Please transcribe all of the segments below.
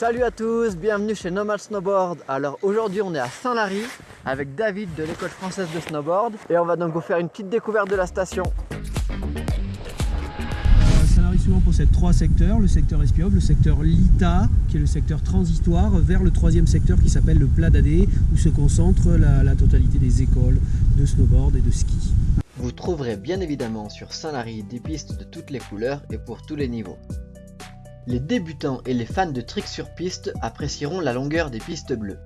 Salut à tous, bienvenue chez Nomad Snowboard. Alors aujourd'hui on est à Saint-Lary avec David de l'école française de snowboard et on va donc vous faire une petite découverte de la station. Saint-Lary souvent possède trois secteurs, le secteur Espioble, le secteur Lita qui est le secteur transitoire vers le troisième secteur qui s'appelle le Plat d'Adé où se concentre la, la totalité des écoles de snowboard et de ski. Vous trouverez bien évidemment sur Saint-Lary des pistes de toutes les couleurs et pour tous les niveaux. Les débutants et les fans de tricks sur piste apprécieront la longueur des pistes bleues.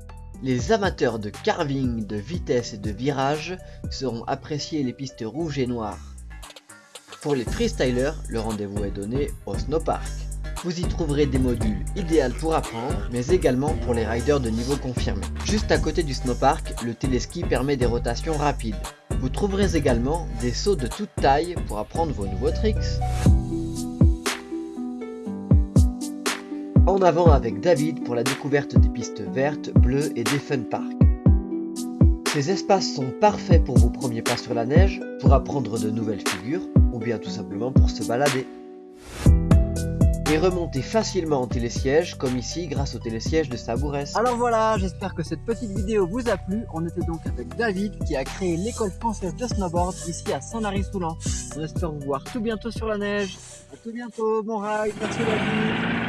Les amateurs de carving, de vitesse et de virage seront appréciés les pistes rouges et noires. Pour les freestylers, le rendez-vous est donné au snowpark. Vous y trouverez des modules idéaux pour apprendre, mais également pour les riders de niveau confirmé. Juste à côté du snowpark, le téléski permet des rotations rapides. Vous trouverez également des sauts de toute taille pour apprendre vos nouveaux tricks. En avant avec David pour la découverte des pistes vertes, bleues et des fun parks. Ces espaces sont parfaits pour vos premiers pas sur la neige, pour apprendre de nouvelles figures, ou bien tout simplement pour se balader. Et remonter facilement en télésiège, comme ici grâce au télésiège de Sabourès. Alors voilà, j'espère que cette petite vidéo vous a plu. On était donc avec David qui a créé l'école française de snowboard ici à Saint-Lary-Soulan. On espère vous voir tout bientôt sur la neige. A tout bientôt, bon ride, merci David